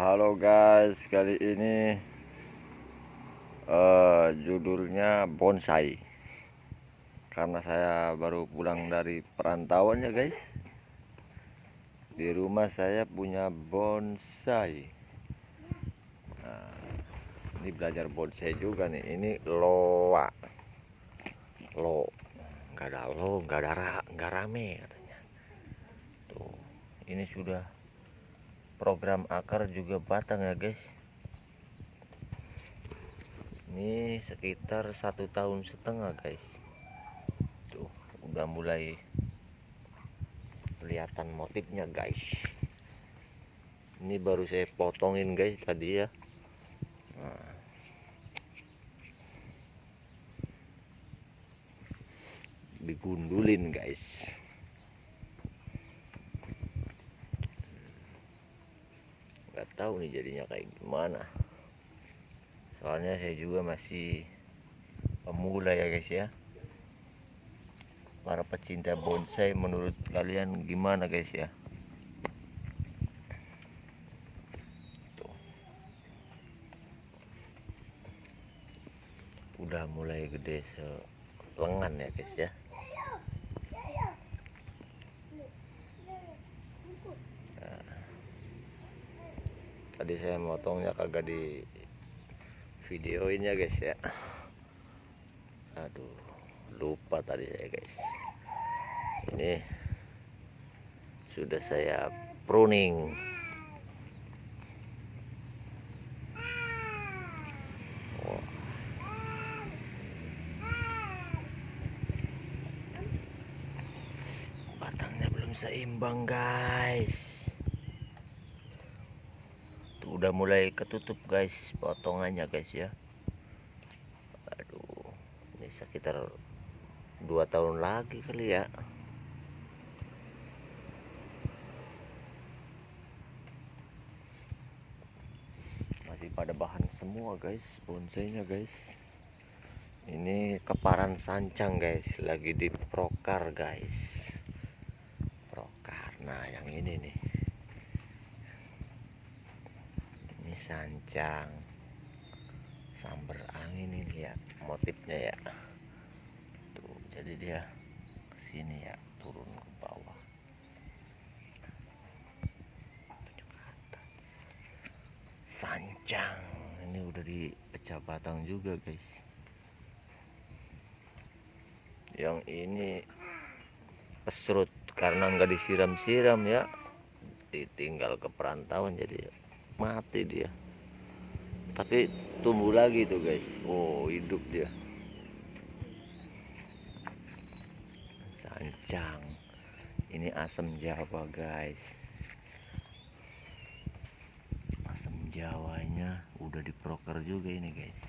Halo guys, kali ini uh, judulnya bonsai. Karena saya baru pulang dari perantauan ya guys. Di rumah saya punya bonsai. Nah, ini belajar bonsai juga nih. Ini loa, lo, nggak ada lo, nggak ada ra, nggak rame katanya. Tuh, ini sudah program akar juga batang ya guys. Ini sekitar satu tahun setengah guys. Tuh udah mulai kelihatan motifnya guys. Ini baru saya potongin guys tadi ya. Nah. digundulin guys nggak tahu nih jadinya kayak gimana. Soalnya saya juga masih pemula ya guys ya. Para pecinta bonsai menurut kalian gimana guys ya? Tuh. udah mulai gede selengan ya guys ya tadi saya motongnya kagak di videoin ya guys ya. Aduh lupa tadi saya guys. Ini sudah saya pruning. Batangnya belum seimbang guys udah mulai ketutup guys potongannya guys ya. Aduh ini sekitar dua tahun lagi kali ya. Masih pada bahan semua guys bonsainya guys. Ini keparan sancang guys lagi di prokar guys. Prokar. Nah yang ini nih sancang. Samber angin ini ya motifnya ya. Tuh jadi dia ke sini ya turun ke bawah. Sancang ini udah dipecah batang juga guys. Yang ini pesrut karena nggak disiram-siram ya. Ditinggal ke perantauan jadi mati dia. Tapi tumbuh lagi tuh guys. Oh hidup dia. Sancang. Ini asam jawa guys. Asam jawanya udah diproker juga ini guys.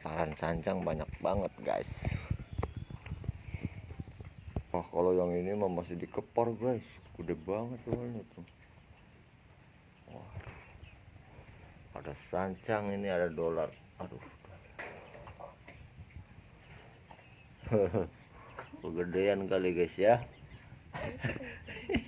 Kepalan sancang banyak banget guys Wah kalau yang ini mah masih dikepar guys. Gede banget soalnya tuh. Wah. Ada sancang ini ada dolar. Aduh. Kegedean kali guys ya